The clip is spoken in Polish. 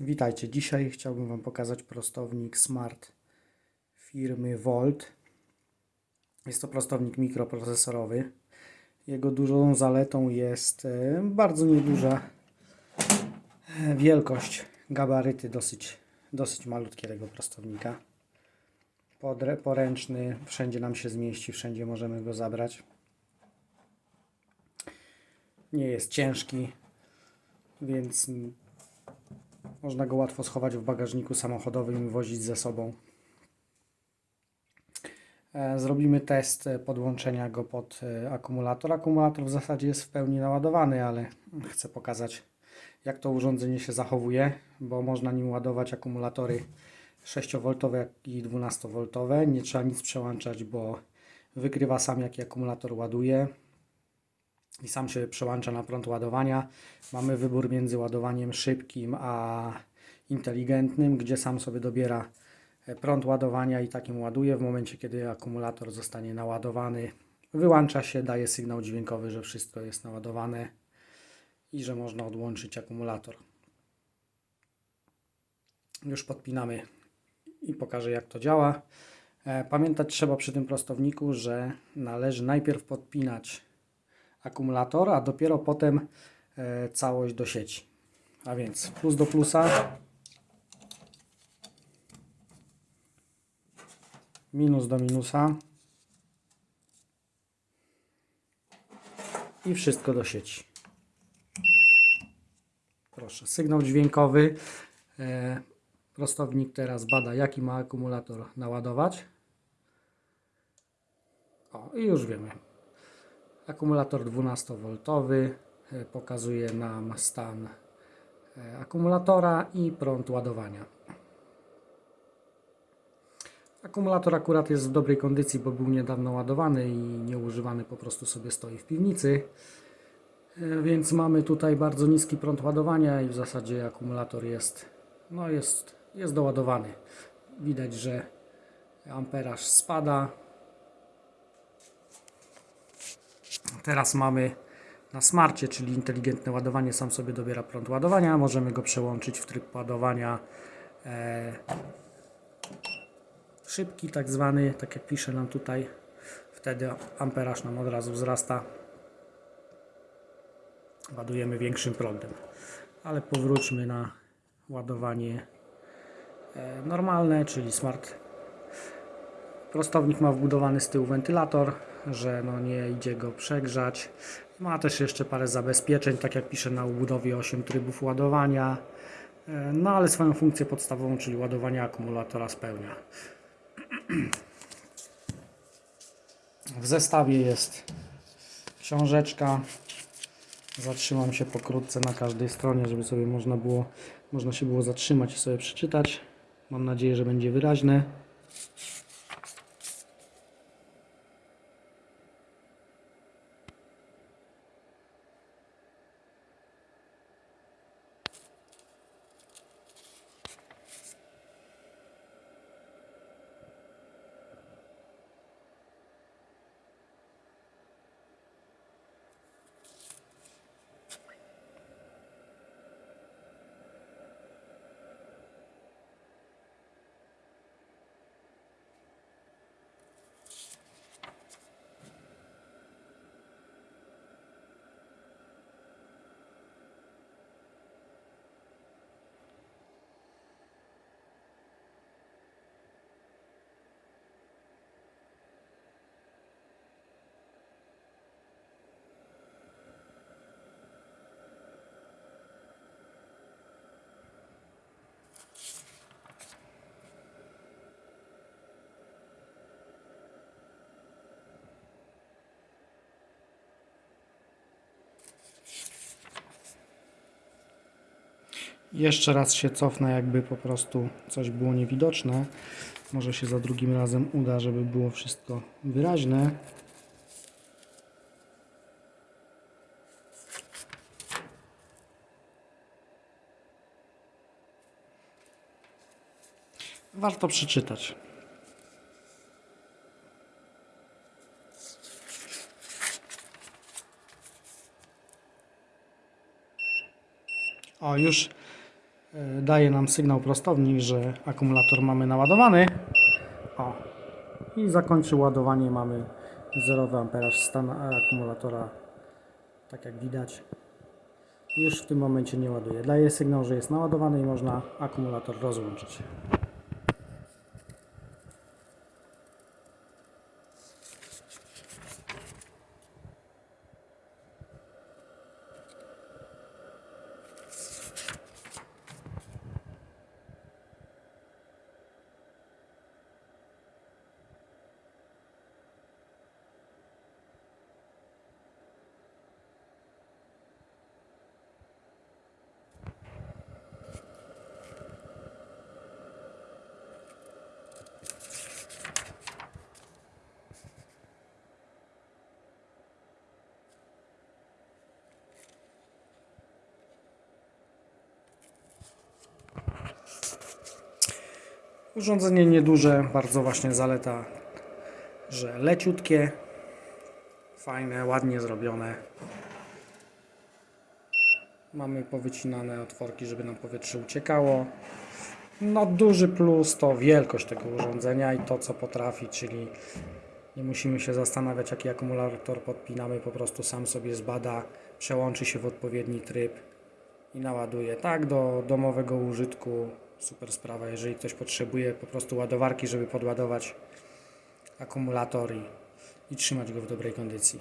Witajcie. Dzisiaj chciałbym Wam pokazać prostownik Smart firmy Volt. Jest to prostownik mikroprocesorowy. Jego dużą zaletą jest e, bardzo nieduża e, wielkość, gabaryty dosyć, dosyć malutkie tego prostownika. Podre, poręczny, wszędzie nam się zmieści, wszędzie możemy go zabrać. Nie jest ciężki, więc można go łatwo schować w bagażniku samochodowym i wozić ze sobą. E, Zrobimy test e, podłączenia go pod e, akumulator. Akumulator w zasadzie jest w pełni naładowany, ale chcę pokazać jak to urządzenie się zachowuje, bo można nim ładować akumulatory 6V jak i 12V. Nie trzeba nic przełączać, bo wykrywa sam jaki akumulator ładuje i sam się przełącza na prąd ładowania. Mamy wybór między ładowaniem szybkim a inteligentnym, gdzie sam sobie dobiera e, prąd ładowania i takim ładuje. W momencie, kiedy akumulator zostanie naładowany, wyłącza się, daje sygnał dźwiękowy, że wszystko jest naładowane i że można odłączyć akumulator. Już podpinamy i pokażę jak to działa. E, Pamiętać trzeba przy tym prostowniku, że należy najpierw podpinać akumulator, a dopiero potem e, całość do sieci. A więc plus do plusa, minus do minusa i wszystko do sieci. Proszę, sygnał dźwiękowy. E, Prostownik teraz bada, jaki ma akumulator naładować. O, i już wiemy. Akumulator 12V e, pokazuje nam stan e, akumulatora i prąd ładowania. Akumulator akurat jest w dobrej kondycji, bo był niedawno ładowany i nieużywany po prostu sobie stoi w piwnicy. E, Więc mamy tutaj bardzo niski prąd ładowania i w zasadzie akumulator jest, no jest, jest doładowany. Widać, że amperaż spada. Teraz mamy na smarcie, czyli inteligentne ładowanie, sam sobie dobiera prąd ładowania. Możemy go przełączyć w tryb ładowania e, szybki, tak zwany, tak jak pisze nam tutaj. Wtedy amperaż nam od razu wzrasta. Ładujemy większym prądem. Ale powróćmy na ładowanie e, normalne, czyli smart. Prostownik ma wbudowany z tyłu wentylator, że no nie idzie go przegrzać. Ma też jeszcze parę zabezpieczeń, tak jak pisze na obudowie 8 trybów ładowania. E, No ale swoją funkcję podstawową, czyli ładowanie akumulatora spełnia. W zestawie jest książeczka. Zatrzymam się pokrótce na każdej stronie, żeby sobie można było, można się było zatrzymać i sobie przeczytać. Mam nadzieję, że będzie wyraźne. Jeszcze raz się cofnę, jakby po prostu coś było niewidoczne. Może się za drugim razem uda, żeby było wszystko wyraźne. Warto przeczytać. O, już daje nam sygnał prostownik, że akumulator mamy naładowany. O. I zakończy ładowanie. Mamy 0 amperaż stan akumulatora. Tak jak widać. Już w tym momencie nie ładuje. Daje sygnał, że jest naładowany i można akumulator rozłączyć. Urządzenie nieduże, bardzo właśnie zaleta, że leciutkie, fajne, ładnie zrobione. Mamy powycinane otworki, żeby nam powietrze uciekało. No duży plus to wielkość tego urządzenia i to co potrafi, czyli nie musimy się zastanawiać jaki akumulator podpinamy, po prostu sam sobie zbada, przełączy się w odpowiedni tryb i naładuje. Tak, do domowego użytku super sprawa. Jeżeli ktoś potrzebuje po prostu ładowarki, żeby podładować akumulator i, i trzymać go w dobrej kondycji.